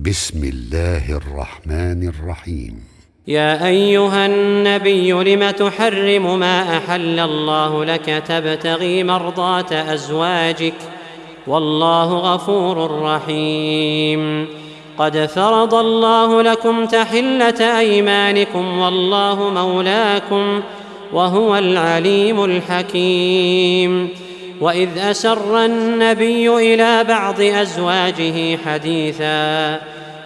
بسم الله الرحمن الرحيم. يا أيها النبي لم تحرم ما أحل الله لك تبتغي مرضاة أزواجك؟ والله غفور رحيم. قد فرض الله لكم تحلة أيمانكم والله مولاكم وهو العليم الحكيم. وإذ أسر النبي إلى بعض أزواجه حديثا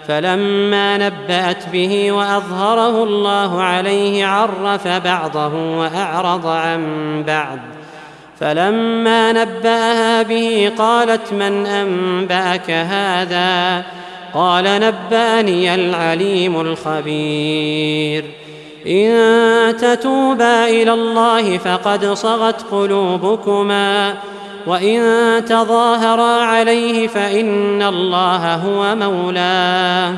فلما نبأت به وأظهره الله عليه عرف بعضه وأعرض عن بعض فلما نبأها به قالت من أنبأك هذا؟ قال نبأني العليم الخبير إن تتوبا إلى الله فقد صغت قلوبكما وإن تظاهرا عليه فإن الله هو مولاه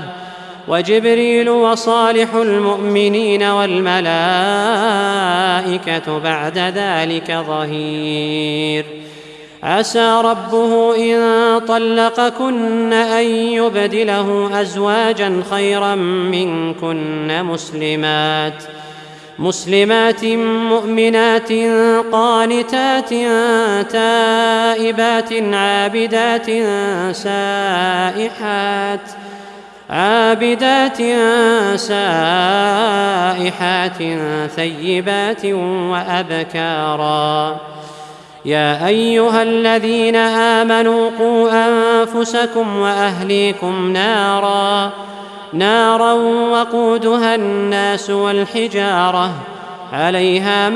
وجبريل وصالح المؤمنين والملائكة بعد ذلك ظهير عسى ربه إن طلقكن أن يبدله أزواجا خيرا منكن مسلمات مسلمات مؤمنات قانتات تائبات عابدات سائحات عابدات سائحات ثيبات وأبكارا يا أيها الذين آمنوا قوا أنفسكم وأهليكم نارا نارا وقودها الناس والحجارة عليها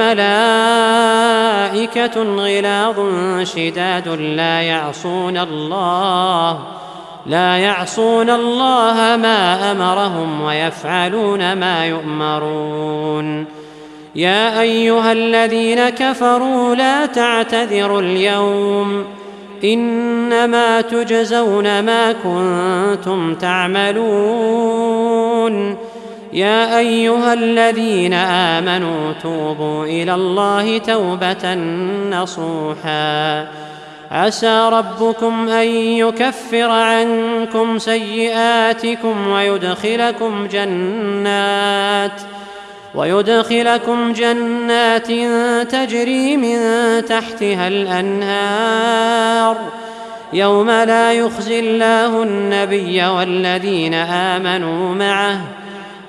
ملائكة غلاظ شداد لا يعصون الله لا يعصون الله ما أمرهم ويفعلون ما يؤمرون. يا أيها الذين كفروا لا تعتذروا اليوم إنما تجزون ما كنتم تعملون يا أيها الذين آمنوا توبوا إلى الله توبة نصوحا عسى ربكم أن يكفر عنكم سيئاتكم ويدخلكم جنات ويدخلكم جنات تجري من تحتها الأنهار. يوم لا يخزي الله النبي والذين آمنوا معه.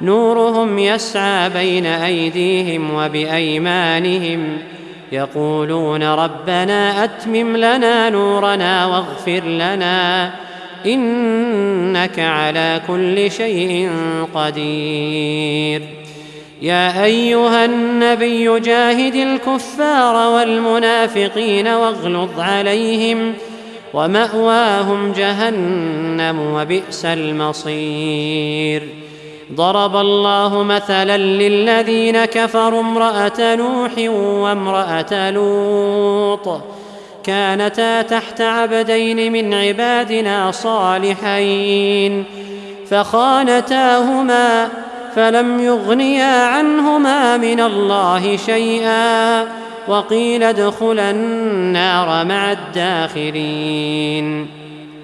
نورهم يسعى بين أيديهم وبأيمانهم. يقولون ربنا أتمم لنا نورنا واغفر لنا. إنك على كل شيء قدير. يا أيها النبي جاهد الكفار والمنافقين واغلظ عليهم ومأواهم جهنم وبئس المصير. ضرب الله مثلا للذين كفروا امرأة نوح وامرأة لوط. كانتا تحت عبدين من عبادنا صالحين فخانتاهما فلم يغنيا عنهما من الله شيئا وقيل ادخلا النار مع الداخلين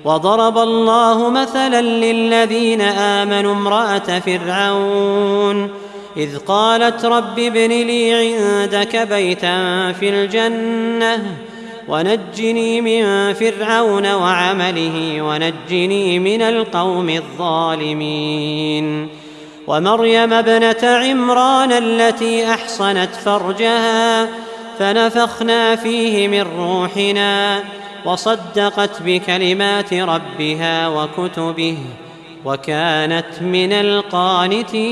وضرب الله مثلا للذين امنوا امراه فرعون اذ قالت رب ابن لي عندك بيتا في الجنه ونجني من فرعون وعمله ونجني من القوم الظالمين ومريم ابنة عمران التي أحصنت فرجها فنفخنا فيه من روحنا وصدقت بكلمات ربها وكتبه وكانت من القانتين.